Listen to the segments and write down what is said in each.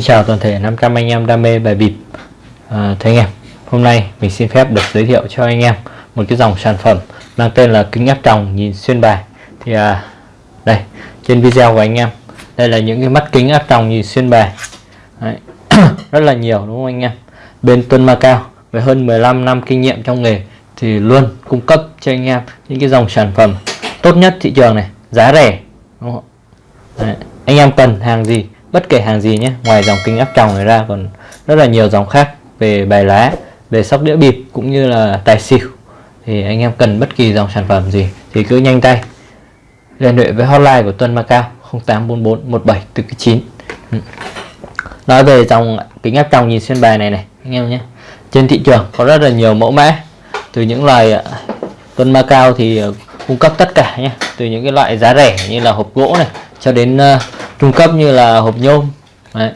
Xin chào toàn thể 500 anh em đam mê bài bịp à, Thưa anh em Hôm nay mình xin phép được giới thiệu cho anh em Một cái dòng sản phẩm mang tên là kính áp tròng nhìn xuyên bài Thì à, đây trên video của anh em Đây là những cái mắt kính áp tròng nhìn xuyên bài Đấy. Rất là nhiều đúng không anh em Bên Tuân Macao với hơn 15 năm kinh nghiệm trong nghề Thì luôn cung cấp cho anh em những cái dòng sản phẩm tốt nhất thị trường này Giá rẻ đúng không? Đấy. Anh em cần hàng gì bất kể hàng gì nhé ngoài dòng kính áp tròng này ra còn rất là nhiều dòng khác về bài lá về sóc đĩa bịp cũng như là tài xỉu. Thì anh em cần bất kỳ dòng sản phẩm gì thì cứ nhanh tay liên hệ với hotline của Tuân Macao 0844 1749 nói về dòng kính áp tròng nhìn xuyên bài này này anh em nhé. Trên thị trường có rất là nhiều mẫu mã. Từ những loài à, Tuân Macao thì à, cung cấp tất cả nhé. Từ những cái loại giá rẻ như là hộp gỗ này cho đến uh, trung cấp như là hộp nhôm. Đấy.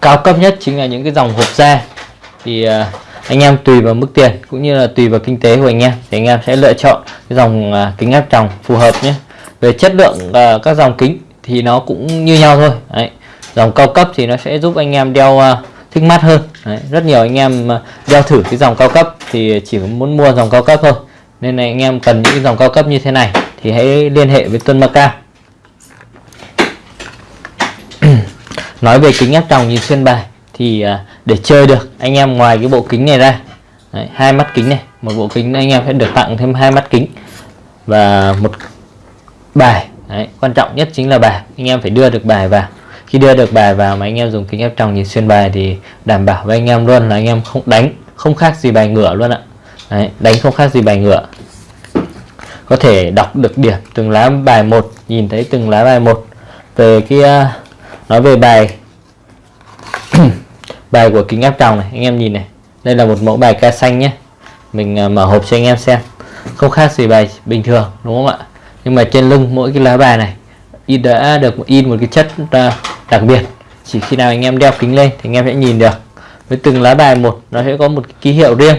cao cấp nhất chính là những cái dòng hộp da. Thì uh, anh em tùy vào mức tiền cũng như là tùy vào kinh tế của anh em thì anh em sẽ lựa chọn cái dòng uh, kính áp tròng phù hợp nhé. Về chất lượng uh, các dòng kính thì nó cũng như nhau thôi. Đấy. dòng cao cấp thì nó sẽ giúp anh em đeo uh, thích mắt hơn. Đấy. rất nhiều anh em đeo thử cái dòng cao cấp thì chỉ muốn mua dòng cao cấp thôi. Nên là anh em cần những dòng cao cấp như thế này thì hãy liên hệ với Tuân Macao nói về kính áp tròng nhìn xuyên bài thì à, để chơi được anh em ngoài cái bộ kính này ra. Đấy, hai mắt kính này một bộ kính anh em sẽ được tặng thêm hai mắt kính và một bài. Đấy, quan trọng nhất chính là bài anh em phải đưa được bài vào. Khi đưa được bài vào mà anh em dùng kính áp tròng nhìn xuyên bài thì đảm bảo với anh em luôn là anh em không đánh không khác gì bài ngửa luôn ạ. Đấy, đánh không khác gì bài ngửa. Có thể đọc được điểm từng lá bài một nhìn thấy từng lá bài một. Về cái à, nói về bài bài của kính áp tròng này anh em nhìn này. Đây là một mẫu bài ca xanh nhé. Mình à, mở hộp cho anh em xem. Không khác gì bài bình thường đúng không ạ? Nhưng mà trên lưng mỗi cái lá bài này in đã được in một cái chất uh, đặc biệt. Chỉ khi nào anh em đeo kính lên thì anh em sẽ nhìn được. Với từng lá bài một nó sẽ có một cái ký hiệu riêng.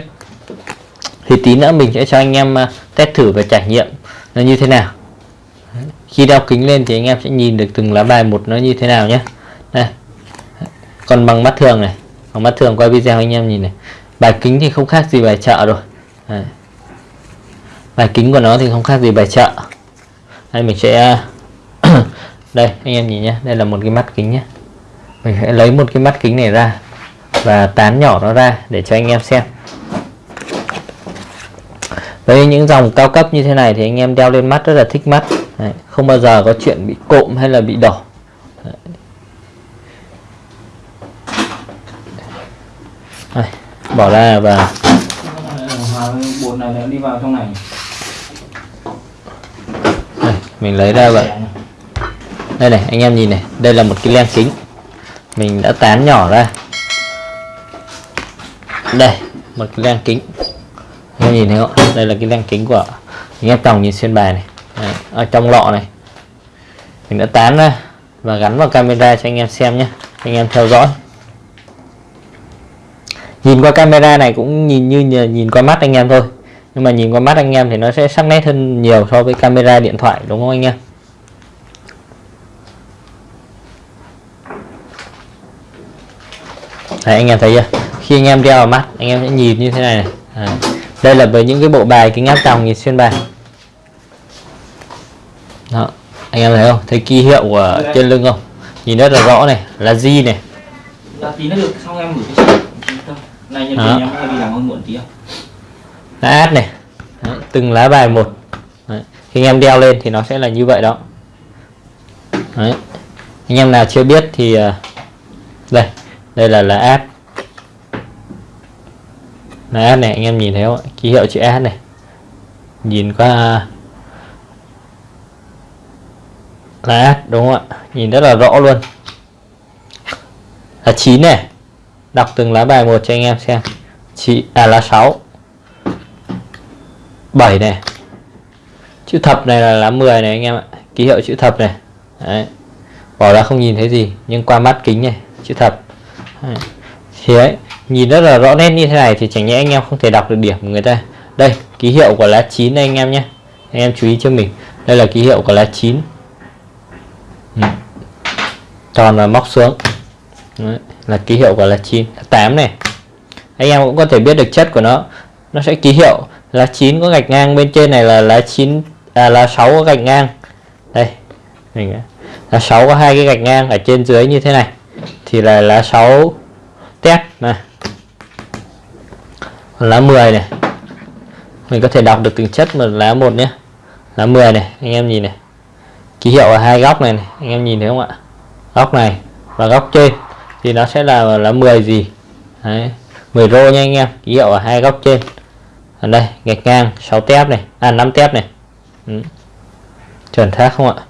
Thì tí nữa mình sẽ cho anh em uh, test thử và trải nghiệm nó như thế nào khi đeo kính lên thì anh em sẽ nhìn được từng lá bài một nó như thế nào nhé. Đây. Còn bằng mắt thường này. Bằng mắt thường qua video anh em nhìn này. Bài kính thì không khác gì bài chợ rồi. Đây. bài kính của nó thì không khác gì bài chợ. Đây, mình sẽ, đây, anh em nhìn nhé. Đây là một cái mắt kính nhé. Mình sẽ lấy một cái mắt kính này ra và tán nhỏ nó ra để cho anh em xem. Với những dòng cao cấp như thế này thì anh em đeo lên mắt rất là thích mắt. Đấy, không bao giờ có chuyện bị cộm hay là bị đỏ. Đây, bỏ ra và bột này đi vào trong này đây, mình lấy ra vậy. Đây này anh em nhìn này đây là một cái len kính. Mình đã tán nhỏ ra. Đây một cái len kính. Anh em nhìn thấy không? Đây là cái len kính của anh em tòng nhìn xuyên bài này. Đấy, ở trong lọ này. Mình đã tán ra và gắn vào camera cho anh em xem nhé. Anh em theo dõi. Nhìn qua camera này cũng nhìn như nhìn qua mắt anh em thôi. Nhưng mà nhìn qua mắt anh em thì nó sẽ sắc nét hơn nhiều so với camera điện thoại đúng không anh em? Đấy, anh em thấy chưa? Khi anh em đeo vào mắt anh em sẽ nhìn như thế này, này. À, đây là với những cái bộ bài kính áp tròng nhìn xuyên bài đó anh em thấy không? Thấy ký hiệu của trên lưng không? Nhìn rất là rõ này là gì này. Là tí nữa được xong em gửi cho chị này nhân viên em đi làm hơn muộn tí không? Lá át này. Đấy, từng lá bài một. Đấy. khi anh em đeo lên thì nó sẽ là như vậy đó. Đấy. anh em nào chưa biết thì uh, đây đây là lá át lá át này anh em nhìn thấy không ký hiệu chữ át này. Nhìn qua lá đúng không ạ? Nhìn rất là rõ luôn. Là 9 này. Đọc từng lá bài một cho anh em xem. Chị à là 6 7 này. Chữ thập này là lá 10 này anh em ạ. Ký hiệu chữ thập này. Đấy. bỏ ra không nhìn thấy gì, nhưng qua mắt kính này, chữ thập. Đấy. thì ấy nhìn rất là rõ nét như thế này thì chẳng nhẽ anh em không thể đọc được điểm của người ta. Đây, ký hiệu của lá 9 đây anh em nhé. Anh em chú ý cho mình. Đây là ký hiệu của lá 9. Ừ. tròn và móc xuống. Đấy. là ký hiệu của lá 9 lá 8 này. Anh em cũng có thể biết được chất của nó. Nó sẽ ký hiệu. Lá chín có gạch ngang bên trên này là lá chín à, lá 6 có gạch ngang. Đây. Mình lá 6 có hai cái gạch ngang ở trên dưới như thế này. Thì là lá 6 tép. Này. Lá 10 này. Mình có thể đọc được từng chất một lá một nhé lá 10 này. Anh em nhìn này ký hiệu ở hai góc này, này anh em nhìn thấy không ạ? Góc này và góc trên thì nó sẽ là là 10 gì? Đấy. 10 rô nha anh em ký hiệu ở hai góc trên. Ở đây gạch ngang 6 tép này à 5 tép này. Ừ. chuẩn xác không ạ?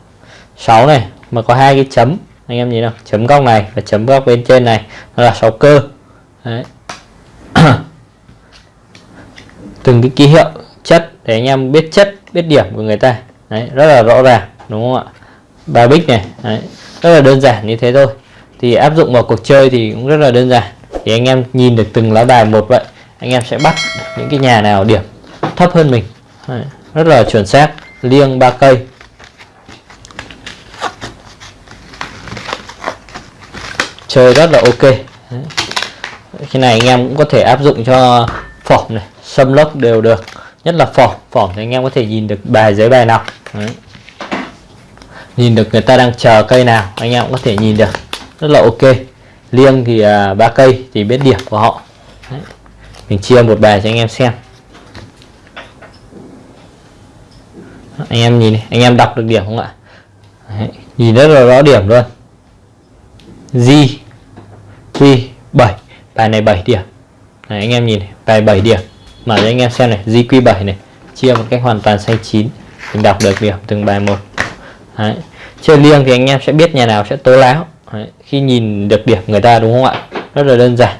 6 này mà có hai cái chấm anh em nhìn không chấm góc này và chấm góc bên trên này nó là 6 cơ. Đấy. từng cái ký hiệu chất để anh em biết chất biết điểm của người ta. Đấy, rất là rõ ràng đúng không ạ? Ba bích này Đấy, rất là đơn giản như thế thôi. Thì áp dụng vào cuộc chơi thì cũng rất là đơn giản. Thì anh em nhìn được từng lá bài một vậy anh em sẽ bắt những cái nhà nào điểm thấp hơn mình. Đấy, rất là chuẩn xác liêng ba cây. Chơi rất là ok. Đấy. cái này anh em cũng có thể áp dụng cho phỏng này xâm lốc đều được nhất là phỏng phỏng thì anh em có thể nhìn được bài giấy bài nào. Đấy nhìn được người ta đang chờ cây nào anh em cũng có thể nhìn được. Rất là ok. Liêng thì ba ba cây thì biết điểm của họ. Đấy. mình chia một bài cho anh em xem. Anh em nhìn này, anh em đọc được điểm không ạ? Đấy. nhìn rất là rõ điểm luôn. G Q 7 bài này 7 điểm. Này, anh em nhìn này, bài 7 điểm. Mở cho anh em xem này GQ7 này. Chia một cách hoàn toàn xanh chín. Mình đọc được điểm từng bài một. Đấy chơi liêng thì anh em sẽ biết nhà nào sẽ tố láo Đấy. khi nhìn được điểm người ta đúng không ạ rất là đơn giản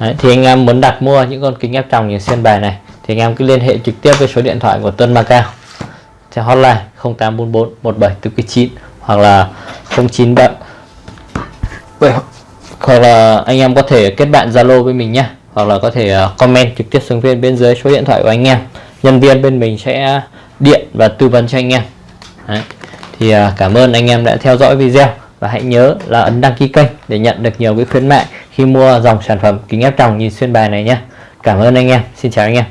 Đấy. thì anh em muốn đặt mua những con kính ép tròng nhìn sen bài này, thì anh em cứ liên hệ trực tiếp với số điện thoại của Tuân Macao theo hotline 0844 1749 hoặc là 097 hoặc là anh em có thể kết bạn Zalo với mình nhé hoặc là có thể à, comment trực tiếp xuống bên bên dưới số điện thoại của anh em nhân viên bên mình sẽ điện và tư vấn cho anh em Đấy thì à, cảm ơn anh em đã theo dõi video và hãy nhớ là ấn đăng ký kênh để nhận được nhiều cái khuyến mại khi mua dòng sản phẩm kính ép tròng nhìn xuyên bài này nhé. Cảm ơn anh em. Xin chào anh em.